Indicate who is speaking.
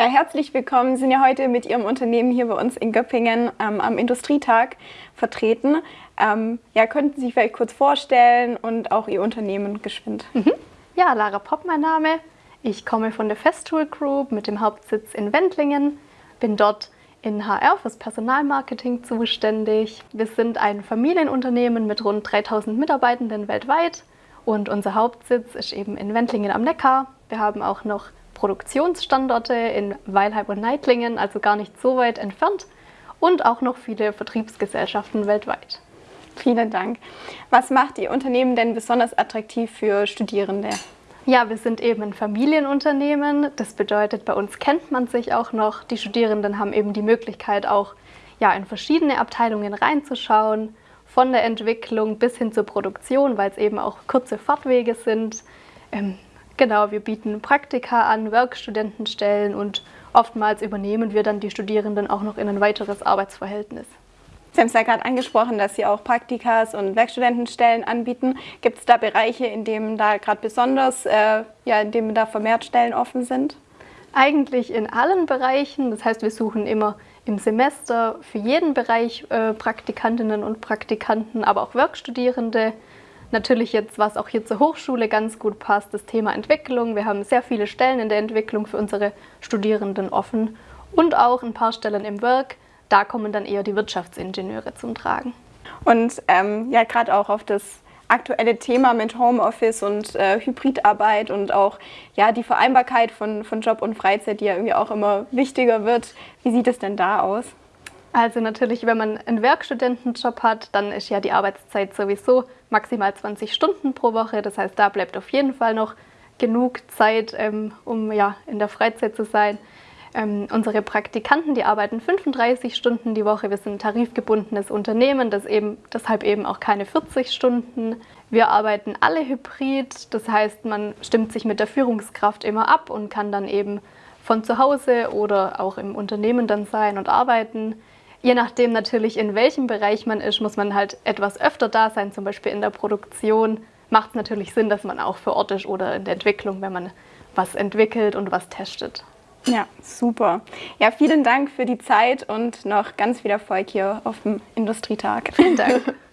Speaker 1: Ja, herzlich willkommen. Sie sind ja heute mit Ihrem Unternehmen hier bei uns in Göppingen ähm, am Industrietag vertreten. Ähm, ja, könnten Sie sich vielleicht kurz vorstellen und auch Ihr Unternehmen geschwind?
Speaker 2: Mhm. Ja, Lara Popp mein Name. Ich komme von der Festool Group mit dem Hauptsitz in Wendlingen, bin dort in HR fürs Personalmarketing zuständig. Wir sind ein Familienunternehmen mit rund 3000 Mitarbeitenden weltweit und unser Hauptsitz ist eben in Wendlingen am Neckar. Wir haben auch noch Produktionsstandorte in Weilheim und Neitlingen, also gar nicht so weit entfernt und auch noch viele Vertriebsgesellschaften weltweit.
Speaker 1: Vielen Dank. Was macht Ihr Unternehmen denn besonders attraktiv für Studierende?
Speaker 2: Ja, wir sind eben ein Familienunternehmen. Das bedeutet, bei uns kennt man sich auch noch. Die Studierenden haben eben die Möglichkeit, auch ja, in verschiedene Abteilungen reinzuschauen, von der Entwicklung bis hin zur Produktion, weil es eben auch kurze Fahrtwege sind. Ähm, Genau, wir bieten Praktika an, Werkstudentenstellen und oftmals übernehmen wir dann die Studierenden auch noch in ein weiteres Arbeitsverhältnis.
Speaker 1: Sie haben es ja gerade angesprochen, dass Sie auch Praktikas und Werkstudentenstellen anbieten. Gibt es da Bereiche, in denen da gerade besonders, äh, ja, in denen da vermehrt Stellen offen sind?
Speaker 2: Eigentlich in allen Bereichen. Das heißt, wir suchen immer im Semester für jeden Bereich äh, Praktikantinnen und Praktikanten, aber auch Werkstudierende. Natürlich jetzt, was auch hier zur Hochschule ganz gut passt, das Thema Entwicklung. Wir haben sehr viele Stellen in der Entwicklung für unsere Studierenden offen und auch ein paar Stellen im Work. Da kommen dann eher die Wirtschaftsingenieure zum Tragen.
Speaker 1: Und ähm, ja, gerade auch auf das aktuelle Thema mit Homeoffice und äh, Hybridarbeit und auch ja, die Vereinbarkeit von, von Job und Freizeit, die ja irgendwie auch immer wichtiger wird. Wie sieht es denn da aus?
Speaker 2: Also natürlich, wenn man einen Werkstudentenjob hat, dann ist ja die Arbeitszeit sowieso maximal 20 Stunden pro Woche. Das heißt, da bleibt auf jeden Fall noch genug Zeit, ähm, um ja, in der Freizeit zu sein. Ähm, unsere Praktikanten, die arbeiten 35 Stunden die Woche. Wir sind ein tarifgebundenes Unternehmen, das eben, deshalb eben auch keine 40 Stunden. Wir arbeiten alle hybrid, das heißt, man stimmt sich mit der Führungskraft immer ab und kann dann eben von zu Hause oder auch im Unternehmen dann sein und arbeiten. Je nachdem natürlich, in welchem Bereich man ist, muss man halt etwas öfter da sein, zum Beispiel in der Produktion. Macht es natürlich Sinn, dass man auch vor Ort ist oder in der Entwicklung, wenn man was entwickelt und was testet.
Speaker 1: Ja, super. Ja, vielen Dank für die Zeit und noch ganz viel Erfolg hier auf dem Industrietag.
Speaker 2: Vielen Dank.